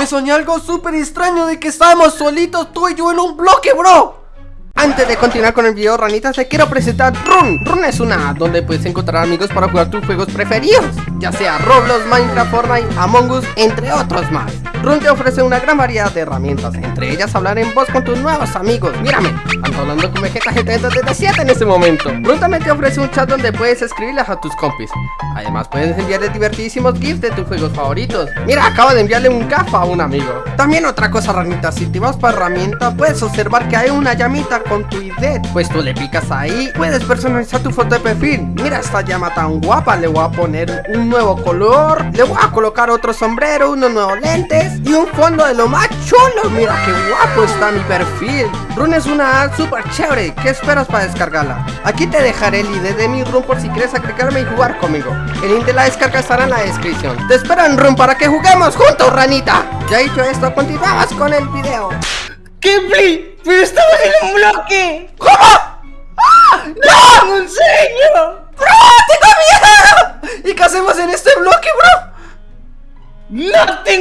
Me soñé algo súper extraño de que estábamos solitos tú y yo en un bloque, bro. Antes de continuar con el video ranitas te quiero presentar Run. Run es una app donde puedes encontrar amigos para jugar tus juegos preferidos Ya sea Roblox, Minecraft, Fortnite, Among Us, entre otros más Run te ofrece una gran variedad de herramientas. Entre ellas hablar en voz con tus nuevos amigos. Mírame, ando hablando con Vegeta GT 7 en este momento. Run también te ofrece un chat donde puedes escribirles a tus compis. Además puedes enviarles divertidísimos gifs de tus juegos favoritos. Mira, acabo de enviarle un gafa a un amigo. También otra cosa ranitas, si te vas para herramienta puedes observar que hay una llamita con tu ID Pues tú le picas ahí, puedes personalizar tu foto de perfil. Mira esta llama tan guapa, le voy a poner un nuevo color. Le voy a colocar otro sombrero, unos nuevos lentes Y un fondo de lo más chulo Mira qué guapo está mi perfil Run es una app súper chévere ¿Qué esperas para descargarla? Aquí te dejaré el ID de mi Run por si quieres agregarme y jugar conmigo El link de la descarga estará en la descripción Te espero en Run para que juguemos juntos, ranita Ya dicho esto, continuamos con el video ¡Kepli! ¡Pero estamos en un bloque! ¿Cómo? ¡Ah! ¡No! ¡Un sueño! ¡Bro! ¡Tengo miedo!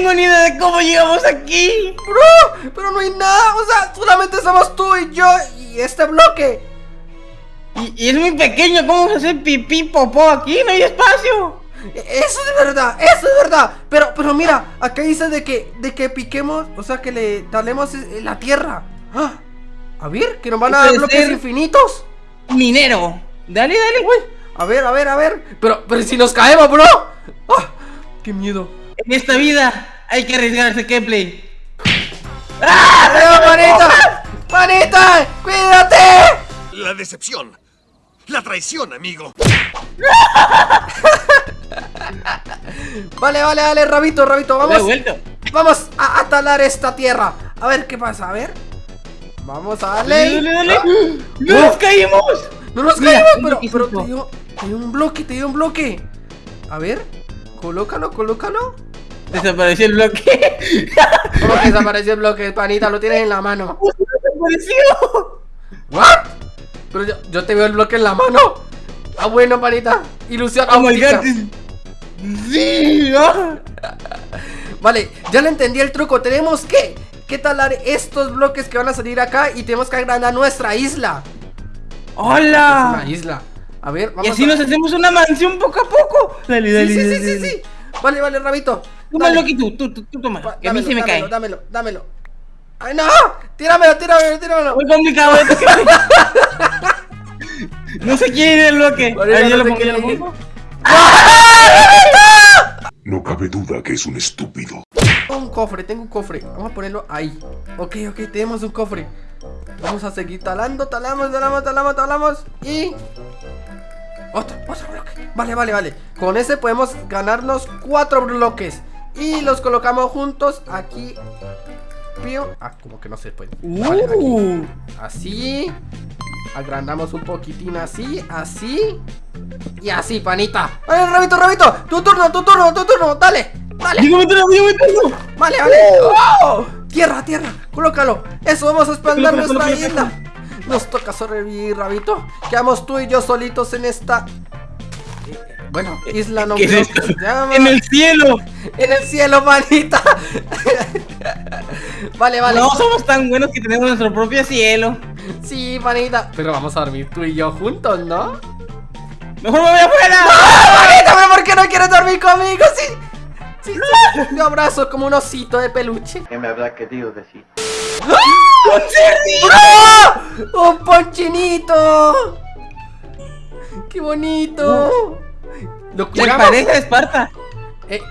Tengo ni idea de cómo llegamos aquí. Bro, pero no hay nada O sea, solamente estamos tú y yo y este bloque. Y, y es muy pequeño, ¿cómo vamos a hacer pipí popó aquí? No hay espacio. Eso es verdad, eso es verdad. Pero, pero mira, acá dice de que, de que piquemos, o sea que le talemos la tierra. ¡Ah! A ver, que nos van a dar bloques infinitos. Minero. Dale, dale, güey A ver, a ver, a ver. Pero, pero si nos caemos, bro. ¡Ah! ¡Qué miedo! En esta vida hay que arriesgarse, Kepler ¡Ah! manita! ¡Manita! ¡Cuídate! La decepción. La traición, amigo. Vale, vale, vale, Rabito, Rabito, vamos. Vamos a, talar esta tierra. A ver qué pasa, a ver. Vamos a darle. Dale, dale, ¡Ah! ¡No nos caímos! No nos caímos, pero, pero te, dio, te dio un bloque, te dio un bloque. A ver, colócalo, colócalo Desapareció el bloque. ¿Cómo que desapareció el bloque, panita? Lo tienes en la mano. ¡Desapareció! ¿What? Pero yo, yo te veo el bloque en la mano. Ah, bueno, panita. Ilusión oh óptica Sí, Vale, ya le entendí el truco. Tenemos que, que talar estos bloques que van a salir acá Y tenemos que agrandar nuestra isla. ¡Hola! Una isla. A ver, vamos Y así nos hacemos una mansión poco a poco. Dale, dale, sí, sí, sí, sí, Vale, vale, Rabito Tómalo aquí tú, tú, tú, tú toma Que a mí se me dámelo, cae Dámelo, dámelo ¡Ay, no! ¡Tíramelo, tíramelo, tíramelo! Voy con mi cabrón No se quiere el bloque Ahí yo lo pongo, yo lo pongo no cabe duda que es un estúpido. Tengo un cofre, tengo un cofre. Vamos a ponerlo ahí. Ok, ok, tenemos un cofre. Vamos a seguir talando, talamos, talamos, talamos, talamos. Y... Otro, otro bloque. Vale, vale, vale. Con ese podemos ganarnos cuatro bloques. Y los colocamos juntos aquí. Ah, como que no se puede. Vale, aquí. Uh. Así. Agrandamos un poquitín así, así Y así, panita Vale, Rabito, Rabito, tu turno, tu turno, tu turno, dale Dale Digo mi turno, turno Vale, vale oh. Tierra, tierra, colócalo Eso, vamos a explotar nuestra isla Nos toca sobrevivir, Rabito Quedamos tú y yo solitos en esta bueno, isla no ¿Qué es En el cielo En el cielo, manita Vale, vale No somos tan buenos que tenemos nuestro propio cielo Sí, manita Pero vamos a dormir tú y yo juntos, ¿no? ¡Mejor me voy afuera! ¡No, manita! ¿Por qué no quieres dormir conmigo? Sí, sí, sí Yo abrazo como un osito de peluche ¿Qué me habrá querido decir? ¡Ah! ¡Un ponchinito! ¡Qué bonito! ¿Lo La pareja de Esparta. Eh,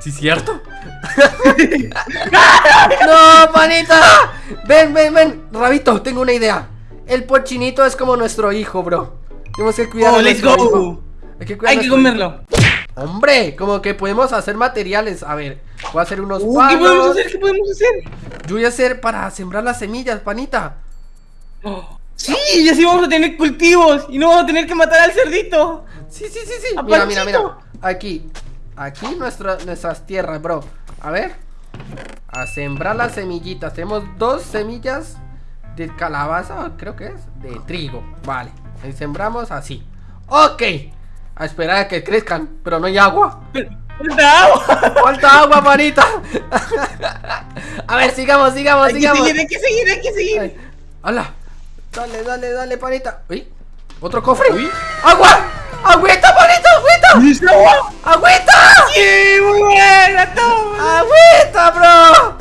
sí, cierto. ¡No, panita! Ven, ven, ven. Rabito, tengo una idea. El pochinito es como nuestro hijo, bro. Tenemos que cuidar oh, let's go. Hay que, Hay que comerlo. Hombre, como que podemos hacer materiales. A ver, voy a hacer unos uh, ¿Qué podemos hacer? ¿Qué podemos hacer? Yo voy a hacer para sembrar las semillas, panita. Oh, sí, y así vamos a tener cultivos y no vamos a tener que matar al cerdito. Sí, sí, sí, sí. Mira, mira, mira. Aquí. Aquí nuestras tierras, bro. A ver. A sembrar las semillitas. Tenemos dos semillas de calabaza, creo que es. De trigo. Vale. Ahí sembramos así. Ok. A esperar a que crezcan. Pero no hay agua. ¡Falta agua! Falta agua, panita. A ver, sigamos, sigamos, Hay que sigamos. seguir, hay que seguir, hay que seguir. Ay, ¡Hala! Dale, dale, dale, panita. Uy, otro cofre. ¡Agua! ¡Agüita, panita! ¡Agüita! ¡Agüita! ¡Sí, muy buena, toma! ¡Agüita, bro!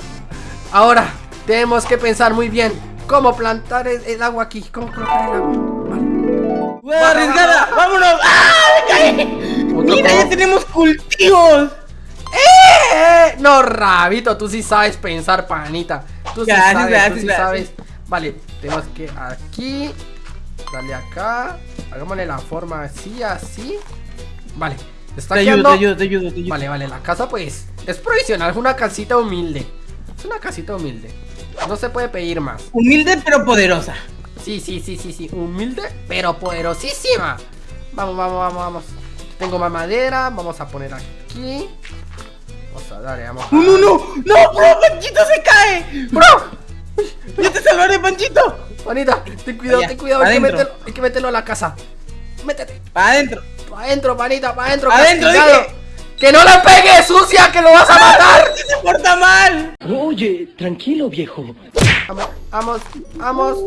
Ahora, tenemos que pensar muy bien cómo plantar el, el agua aquí. ¿Cómo colocar el agua? Vale. ¡Buena arriesgada! ¡Vámonos! ¡Ah, me caí! ¡Mira, ya tenemos cultivos! ¡Eh! No, Rabito, tú sí sabes pensar, panita. Tú sí sabes, tú sí sabes. Vale, tenemos que aquí. Dale acá. Hagámosle la forma así, así. Vale, está Te ayudo, te ayudo, te ayudo, te ayudo. Vale, vale, la casa pues es provisional, es una casita humilde. Es una casita humilde. No se puede pedir más. Humilde pero poderosa. Sí, sí, sí, sí, sí. Humilde, pero poderosísima. Vamos, vamos, vamos, vamos. Tengo más madera. Vamos a poner aquí. Vamos a darle, vamos a... ¡No, no, no! ¡No, bro! ¡Panchito se cae! ¡Bro! ¡Yo te salvaré, Panchito! Manita, ten cuidado, Allá, ten cuidado. Hay que, adentro. meterlo, hay que meterlo a la casa. Métete. ¡Para adentro! Pa' adentro, panita, pa' adentro. Adentro, castigado. dije. ¡Que no la pegues, sucia! ¡Que lo vas a matar! ¡Que se porta mal! Oye, tranquilo, viejo. Vamos, vamos, vamos,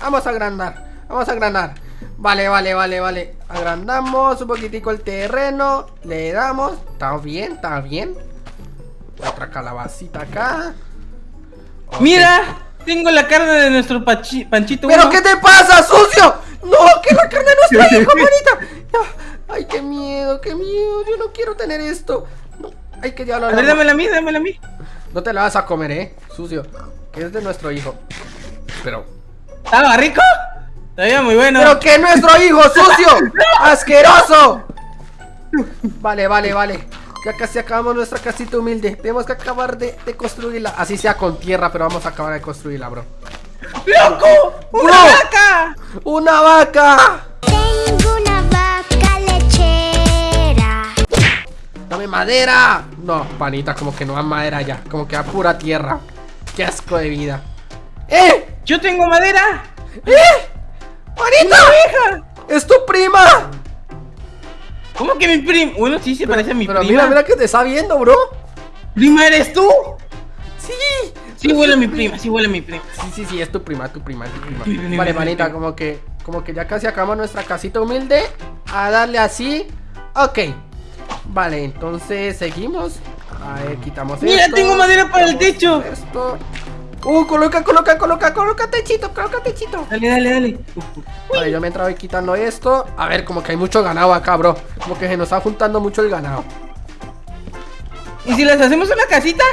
vamos a agrandar, vamos a agrandar. Vale, vale, vale, vale. Agrandamos un poquitico el terreno, le damos. Está bien, está bien. Otra calabacita acá. ¡Mira! Tengo la carne de nuestro pachi- Panchito. ¿Pero uno. qué te pasa, sucio? No, que la carne de nuestro hijo, manita. Ya. Ay, qué miedo, qué miedo. Yo no quiero tener esto. No, hay que llevarlo A ver, dámela a mí, dámela a mí. No te la vas a comer, eh, sucio. Que es de nuestro hijo. Pero ¿Estaba rico? Todavía muy bueno. ¡Pero que nuestro hijo, sucio! ¡Asqueroso! Vale, vale, vale. Ya casi acabamos nuestra casita humilde. Tenemos que acabar de, de construirla. Así sea con tierra, pero vamos a acabar de construirla, bro. ¡Loco! ¡Una Bro. vaca! ¡Una vaca! Tengo una vaca lechera. ¡Dame madera! No, panita, como que no da madera ya. Como que da pura tierra. ¡Qué asco de vida! ¡Eh! ¡Yo tengo madera! ¡Eh! ¡Panita! ¡Es tu prima! ¿Cómo que mi prima? Bueno, sí, se parece a mi Pero prima. mira, mira que te está viendo, bro. ¿Prima eres tú? ¡Sí! Sí huele a mi prima, sí huele a mi prima. Sí, sí, sí, es tu prima, tu prima, es tu prima. Mi prima, Vale, mi manita, prima. como que, como que ya casi acabamos nuestra casita humilde. A darle así. Ok. Vale, entonces seguimos. A ver, quitamos Mira, esto, tengo madera para el techo. Esto. Uh, coloca, coloca, coloca, coloca techito, coloca techito. Dale, dale, dale. Vale, yo mientras voy quitando esto. A ver, como que hay mucho ganado acá, bro. Como que se nos está juntando mucho el ganado. ¿Y si les hacemos una casita?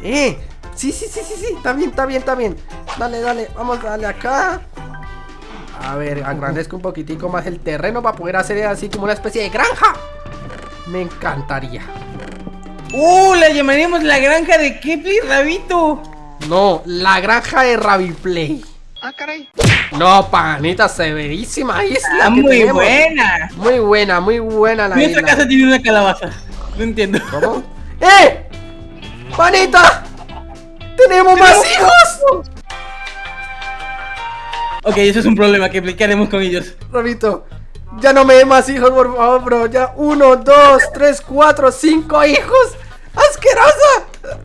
Eh, sí, sí, sí, sí, sí, está bien, está bien, está bien. Dale, dale, vamos a darle acá. A ver, agrandezco un poquitico más el terreno para poder hacer así como una especie de granja. Me encantaría. ¡Uh! La llamaremos la granja de Kepler Rabito. No, la granja de Raviplay. Ah, caray. No, panita, severísima isla. Que muy tenemos. buena. Muy buena, muy buena la Nuestra isla. casa tiene una calabaza. No entiendo. ¿Cómo? ¡Eh! ¡Panita! ¡Tenemos más hijos! Ok, eso es un problema que ¿qué haremos con ellos. Rabito, ya no me dé más hijos, por favor, bro. Ya uno, dos, tres, cuatro, cinco hijos. ¡Asquerosa!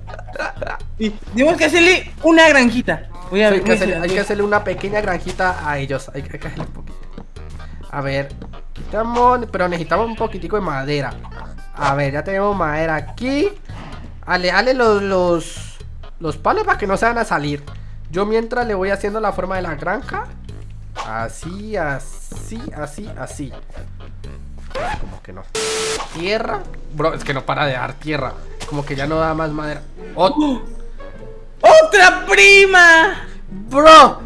Y tenemos que hacerle una granjita. Voy a Hay ver. que, hacerle, hay que hacerle una pequeña granjita a ellos. Hay, que- hay que hacerle un poquito. A ver, quitamos, pero necesitamos un poquitico de madera. A ver, ya tenemos madera aquí. Ale, ale los, los, los palos para que no se van a salir. Yo mientras le voy haciendo la forma de la granja. Así, así, así, así. Como que no. Tierra. Bro, es que no para de dar tierra. Como que ya no da más madera. ¡Oh! ¡Otra prima! Bro.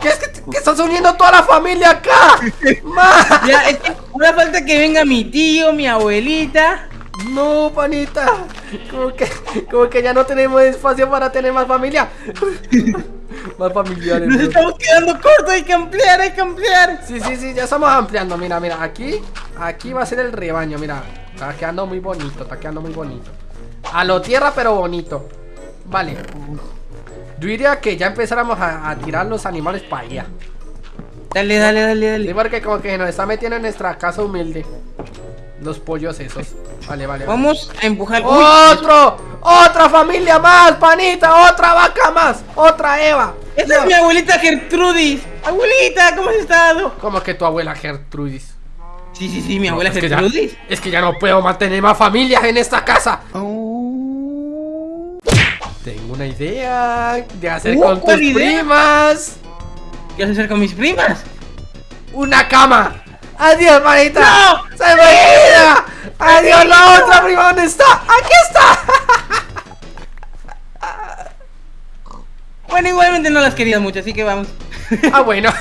¿Qué es que, que estás uniendo toda la familia acá? Ya, es que ahora falta que venga mi tío, mi abuelita. No, panita. Como que, como que ya no tenemos espacio para tener más familia. más familiares. Nos bro. estamos quedando cortos, hay que ampliar, hay que ampliar. Sí, sí, sí, ya estamos ampliando. Mira, mira, aquí, aquí va a ser el rebaño. Mira, está quedando muy bonito, está quedando muy bonito. A lo tierra, pero bonito. Vale. Yo diría que ya empezáramos a, a tirar los animales para allá. Dale, dale, dale, Sí, dale. porque como que nos está metiendo en nuestra casa humilde. Los pollos esos. Vale, vale. vale. Vamos a empujar. ¡Otro! ¡Otra familia más, panita! ¡Otra vaca más! ¡Otra Eva! ¡Esta es mi abuelita Gertrudis! ¡Abuelita, ¿cómo has estado? ¿Cómo que tu abuela Gertrudis? Sí, sí, sí, mi abuela es, que ya, Gertrudis. es que ya no puedo mantener más familias en esta casa. Tengo una idea de hacer Uh, con tus primas ¿Qué vas a hacer con mis primas? una cama. Adiós, manita. ¡No! Se me olvida. Adiós, la otra prima. ¿Dónde está? Aquí está. Bueno, igualmente no las querías mucho, así que vamos. Ah, bueno.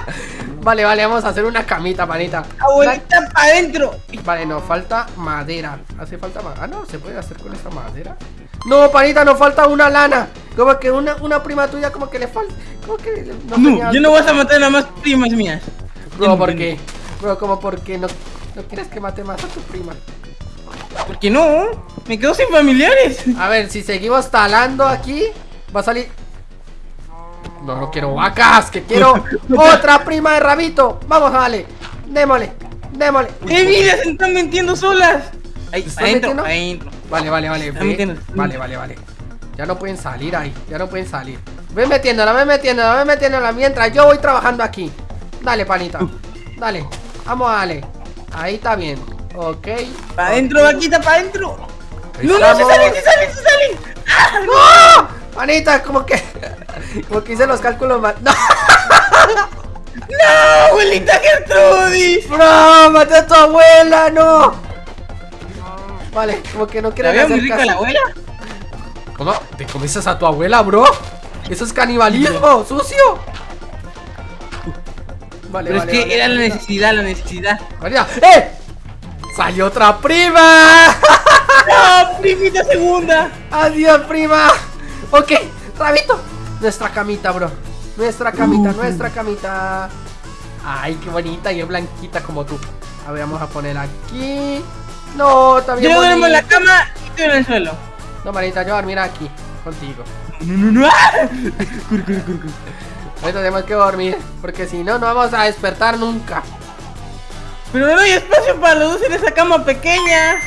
vale, vale, vamos a hacer una camita, panita. Abuelita, para adentro. Vale, nos falta madera. ¿Hace falta madera? Ah, no, ¿se puede hacer con esta madera? No, panita, nos falta una lana. Como que una, una prima tuya como que le falta. Como que no, No, yo no vas a matar a más primas mías. Bro, ¿por qué? Bro, como porque no, no quieres que mate más a tu prima. ¿Por qué no? Me quedo sin familiares. A ver, si seguimos talando aquí, va a salir. No, no quiero vacas, que quiero otra prima de rabito. Vamos, dale. Démosle, démosle. ¡Eh, mira! Se están mintiendo solas. Ahí, ¿Están adentro, adentro. Vale, vale, vale. Ve. Vale, vale, vale. Ya no pueden salir ahí, ya no pueden salir. Ven metiéndola, ven metiéndola, ven metiéndola mientras yo voy trabajando aquí. Dale, panita. Dale, vamos, dale. Ahí está bien. Ok. Para adentro, vaquita, para adentro. No, no, se salen, se salen, se salen. ¡No! Panita, como que. Como que hice los cálculos mal. ¡No! ¡No, abuelita Gertrudis! ¡Bro! ¡Maté a tu abuela! ¡No! Vale, como que no ¿La quieren hacer muy rica caso. la abuela? ¿Cómo? ¿Te comes a tu abuela, bro? Eso es canibalismo, sucio. Vale, Pero vale, es que vale, era la necesidad, la necesidad. María, ¡Eh! ¡Salió otra prima! ¡No, primita segunda! ¡Adiós, prima! Ok, Rabito. Nuestra camita, bro. Nuestra camita, nuestra camita. Ay, qué bonita y es blanquita como tú. A ver, vamos a poner aquí. No, está bien Yo duermo en la cama y tú en el suelo. No, manita, yo voy a dormir aquí, contigo. No, no, no. ¡Ah! Ahorita tenemos que dormir, porque si no, no vamos a despertar nunca. Pero no hay espacio para los dos en esa cama pequeña.